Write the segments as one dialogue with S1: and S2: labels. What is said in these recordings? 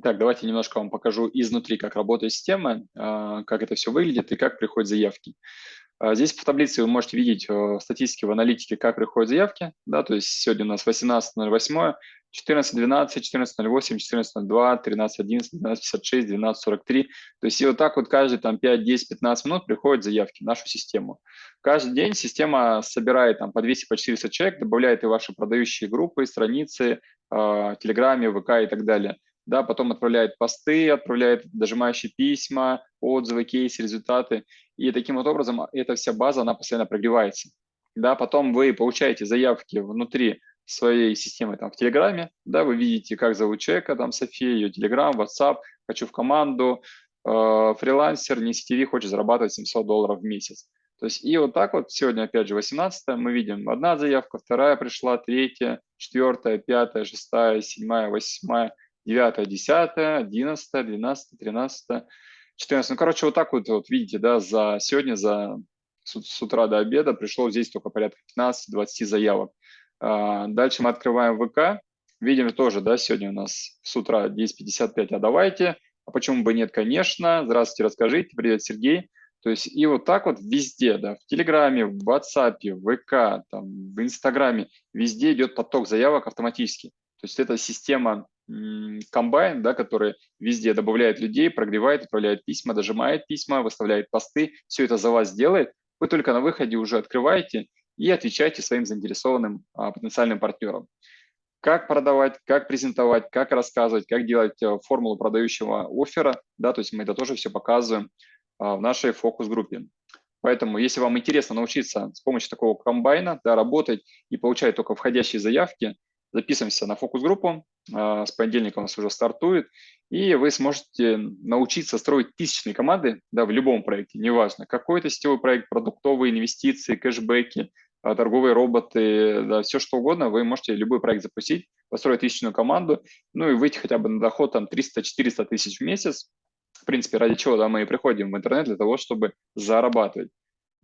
S1: Так, давайте немножко вам покажу изнутри, как работает система, а, как это все выглядит и как приходят заявки. А, здесь в таблице вы можете видеть э, статистики в аналитике, как приходят заявки. Да, то есть сегодня у нас 18.08, 14.12, 14.08, 14.02, 13.11, 12.56, 12.43. То есть и вот так вот каждые там 5, 10, 15 минут приходят заявки в нашу систему. Каждый день система собирает там по 200, по 400 человек, добавляет и ваши продающие группы, страницы, э, Телеграме, ВК и так далее да, потом отправляет посты, отправляет дожимающие письма, отзывы, кейсы, результаты. И таким вот образом эта вся база, она постоянно прогревается. Да, потом вы получаете заявки внутри своей системы там в Телеграме, да, вы видите, как зовут человека, там София, ее Телеграм, WhatsApp, хочу в команду, э, фрилансер, не сетевик, хочет зарабатывать 700 долларов в месяц. То есть и вот так вот, сегодня опять же 18 мы видим одна заявка, вторая пришла, третья, четвертая, пятая, шестая, седьмая, восьмая, 9, 10, 11, 12, 13, 14. Ну, короче, вот так вот, вот видите, да, за сегодня, за с, с утра до обеда пришло здесь только порядка 15-20 заявок. А, дальше мы открываем ВК, видим тоже, да, сегодня у нас с утра 10.55, а давайте, а почему бы нет, конечно, здравствуйте, расскажите, привет, Сергей. То есть и вот так вот везде, да, в Телеграме, в WhatsApp, в ВК, там, в Инстаграме, везде идет поток заявок автоматически. То есть это система комбайн, да, который везде добавляет людей, прогревает, отправляет письма, дожимает письма, выставляет посты, все это за вас делает. Вы только на выходе уже открываете и отвечаете своим заинтересованным а, потенциальным партнерам. Как продавать, как презентовать, как рассказывать, как делать а, формулу продающего оффера, да, то есть мы это тоже все показываем а, в нашей фокус-группе. Поэтому, если вам интересно научиться с помощью такого комбайна да, работать и получать только входящие заявки, записываемся на фокус-группу, а, с понедельника у нас уже стартует, и вы сможете научиться строить тысячные команды да, в любом проекте, неважно, какой это сетевой проект, продуктовые инвестиции, кэшбэки, а, торговые роботы, да, все что угодно, вы можете любой проект запустить, построить тысячную команду, ну и выйти хотя бы на доход там 300-400 тысяч в месяц, в принципе, ради чего да, мы и приходим в интернет для того, чтобы зарабатывать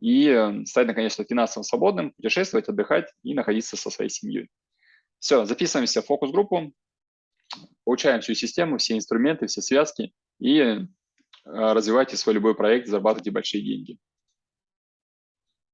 S1: и э, стать, наконец-то, финансово свободным, путешествовать, отдыхать и находиться со своей семьей. Все, записываемся в фокус-группу, получаем всю систему, все инструменты, все связки и э, развивайте свой любой проект, зарабатывайте большие деньги.